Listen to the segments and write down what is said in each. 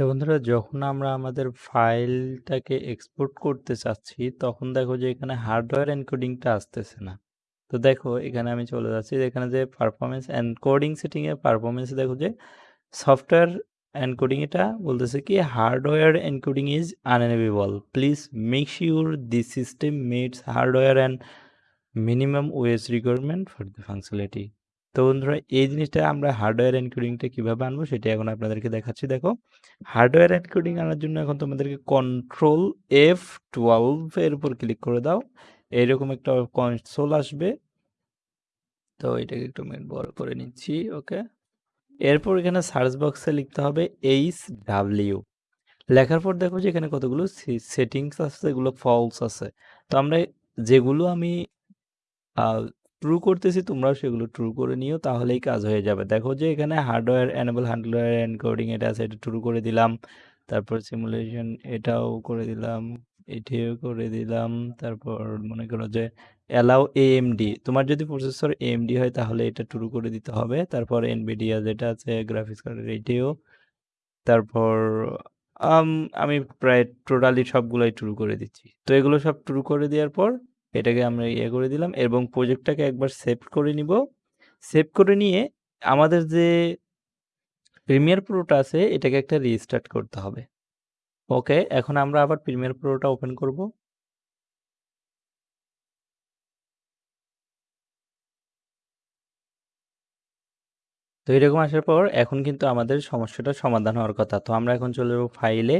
তো বন্ধুরা, যখন আমরা আমাদের ফাইলটাকে এক্সপোর্ট করতে চাচ্ছি, তখন দেখো যে এখানে হার্ডওয়্যার এনকোডিংটা আসতেছে না। তো দেখো, এখানে আমি চলে যাচ্ছি এখানে যে পারফরমেন্স এনকোডিং সেটিংয়ে পারফরমেন্স দেখো যে সফটওয়্যার এনকোডিং এটা বলতেছে কি hardware encoding is unenable please make sure this system meets hardware and minimum OS requirement for the functionality তো বন্ধুরা, এই জিনিসটা আমরা হার্ডওয়্যার এনকোডিংটা কীভাবে আনব সেটা এখন আপনাদেরকে দেখাচ্ছি। দেখো হার্ডওয়্যার এনকোডিং আনার জন্য এখন তোমাদেরকে কন্ট্রোল এফ টুয়েলভের উপর ক্লিক করে দাও। এইরকম একটা কনসোল আসবে। তো এটাকে একটু মেন বড় করে নিচ্ছি ওকে এরপর এখানে সার্চ বক্সে লিখতে হবে এইচ ডাব্লিউ লেখার পর দেখো যে এখানে কতগুলো সেটিংস আছে এগুলো ফলস আছে। তো আমরা যেগুলো আমি ট্রু করতেছি তোমরাও সেগুলো ট্রু করে নিও তাহলেই কাজ হয়ে যাবে। দেখো যে এখানে হার্ডওয়্যার এনেবল হার্ডওয়্যার এনকোডিং এটা আছে এটা ট্রু করে দিলাম। তারপর সিমুলেশন এটাও করে দিলাম এটিও করে দিলাম। তারপর মনে করো যে অ্যালাউ এএমডি তোমার যদি প্রসেসর এএমডি হয় তাহলে এটা ট্রু করে দিতে হবে। তারপর এনবিডিয়া যেটা আছে গ্রাফিক্স কার্ডের এটিও। তারপর আমি প্রায় টোটালি সবগুলোই ট্রু করে দিচ্ছি। তো এগুলো সব ট্রু করে দেওয়ার পর এটাকে আমরা ইয়ে করে দিলাম এবং প্রজেক্টটাকে একবার সেভ করে নিব। সেভ করে নিয়ে আমাদের যে প্রিমিয়ার প্রোটা আছে, এটাকে একটা রিস্টার্ট করতে হবে। ওকে, এখন আমরা আবার প্রিমিয়ার প্রোটা ওপেন করব। তো এরকম আসার পর এখন কিন্তু আমাদের সমস্যাটা সমাধান হওয়ার কথা। তো আমরা এখন চলে যাব ফাইলে,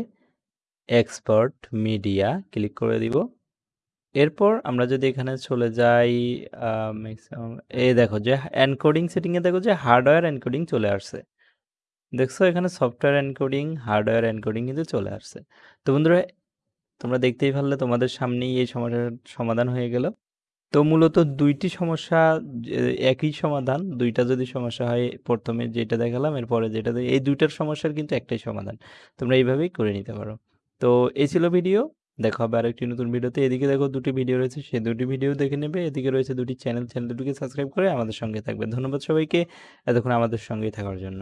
এক্সপার্ট মিডিয়া ক্লিক করে দিব। এরপর আমরা যদি এখানে চলে যাই ম্যাক্সিমাম এই দেখো যে এনকোডিং সেটিংয়ে দেখো যে হার্ডওয়্যার এনকোডিং চলে আসছে। দেখছ এখানে সফটওয়্যার এনকোডিং হার্ডওয়্যার এনকোডিং কিন্তু চলে আসছে। তো বন্ধুরা, তোমরা দেখতেই পারলে তোমাদের সামনেই এই সমস্যার সমাধান হয়ে গেল। তো মূলত দুইটি সমস্যা একই সমাধান, দুইটা যদি সমস্যা হয় প্রথমে যেটা দেখালাম, এরপরে যেটা এই দুইটার সমস্যার কিন্তু একটাই সমাধান। তোমরা এইভাবেই করে নিতে পারো। তো এই ছিল ভিডিও। দেখা হবে আরেকটি নতুন ভিডিওতে। এদিকে দেখো দুটি ভিডিও রয়েছে সেই দুটি ভিডিও দেখে নেবে। এদিকে রয়েছে দুটি চ্যানেল চ্যানেল দুটিকে সাবস্ক্রাইব করে আমাদের সঙ্গে থাকবে। ধন্যবাদ সবাইকে। এতক্ষণ আমাদের সঙ্গেই থাকার জন্য।